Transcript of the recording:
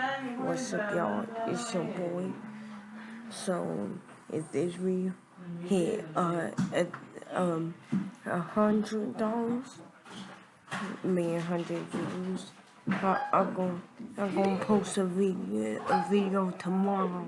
What's up, y'all? It's your boy. So, if this real? hit uh, at, um a hundred dollars, me a hundred views, I, I'm gonna I'm gonna post a video a video tomorrow